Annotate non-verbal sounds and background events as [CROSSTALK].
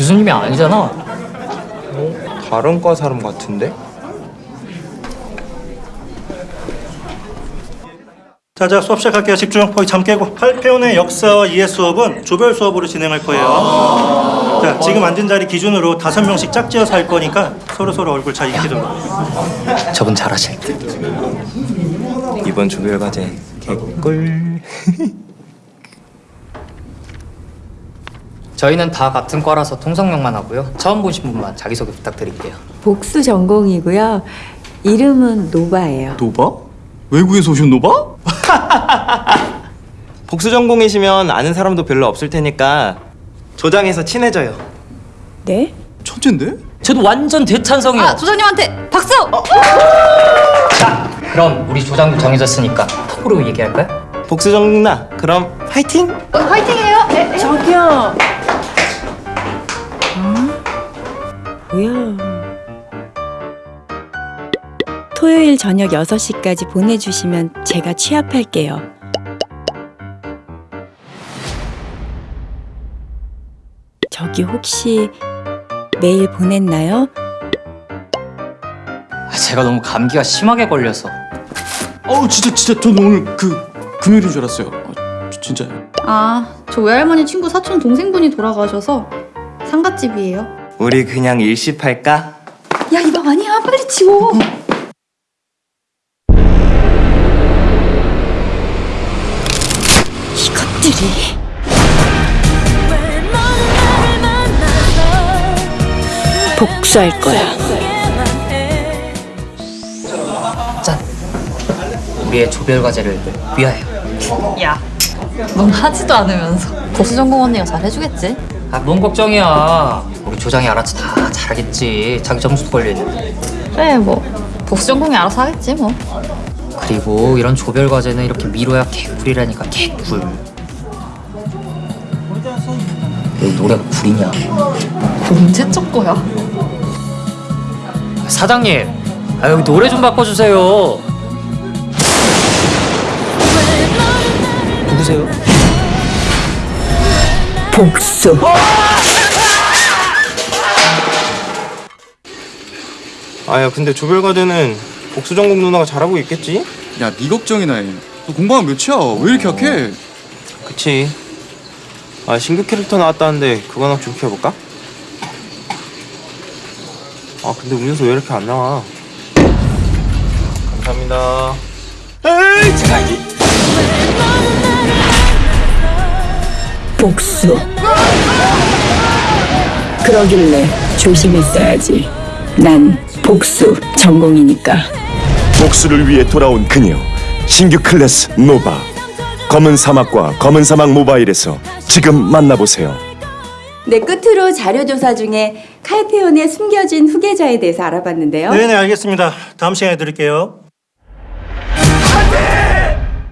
교수님이 아니잖아. 다른 과 사람 같은데? 자, 자 수업 시작할게요. 집중. 거기 잠 깨고. 팔페온의 역사와 이해 수업은 조별 수업으로 진행할 거예요. 자, 지금 앉은 자리 기준으로 다섯 명씩 짝지어서 할 거니까 서로 서로 얼굴 잘 익히도록. 저분 잘하실 듯. 이번 조별 과제 개꿀. [LAUGHS] 저희는 다 같은 과라서 통성명만 하고요. 처음 보신 분만 자기소개 부탁드릴게요. 복수 전공이고요. 이름은 노바예요. 노바? 외국에서 오신 노바? [LAUGHS] 복수 전공이시면 아는 사람도 별로 없을 테니까 조장해서 친해져요. 네? 천재인데? 저도 완전 대찬성이요. 아, 조장님한테 박수! 자, 그럼 우리 조장도 정해졌으니까 톡으로 얘기할까요? 복수 전공 나 그럼 화이팅! 어, 화이팅해요. 네, 네. 저기요. 뭐야? 토요일 저녁 6시까지 보내주시면 제가 취합할게요. 저기 혹시 메일 보냈나요? 아, 제가 너무 감기가 심하게 걸려서. 어우 진짜 진짜 전 오늘 그 금요일인 줄 알았어요 어, 진짜 아, 저 외할머니 친구 사촌 동생분이 돌아가셔서 상갓집이에요. 우리 그냥 일시할까? 야, 이방 아니야. 빨리 치워. 이것들이 복수할 거야. 짠. 우리의 조별 과제를 위하여. 야, 넌 하지도 않으면서. 복수 전공 언니가 잘 해주겠지? 아, 뭔 걱정이야. 우리 조장이 알아서 다 잘하겠지. 자기 점수도 있는데. 그래, 뭐. 복수 전공이 알아서 하겠지, 뭐. 그리고 이런 조별 과제는 이렇게 미뤄야 개꿀이라니까 개꿀. 왜 노래가 꿀이냐? 언제적 거야? 사장님, 아 여기 노래 좀 바꿔주세요. 누구세요? 복수. 아야 근데 조별 과제는 복수 전공 누나가 잘하고 있겠지? 야 네 걱정이나 해너 공부하면 몇이야 왜 이렇게 약해 그치. 아 신규 캐릭터 나왔다는데 그거나 좀 키워볼까? 아 근데 음료수 왜 이렇게 안 나와? 감사합니다. 복수. 그러길래 조심했어야지. 난 복수 전공이니까. 복수를 위해 돌아온 그녀 신규 클래스 노바 검은 사막과 검은 사막 모바일에서 지금 만나보세요. 네, 끝으로 자료 조사 중에 칼페온의 숨겨진 후계자에 대해서 알아봤는데요. 네, 네, 알겠습니다. 다음 시간에 드릴게요.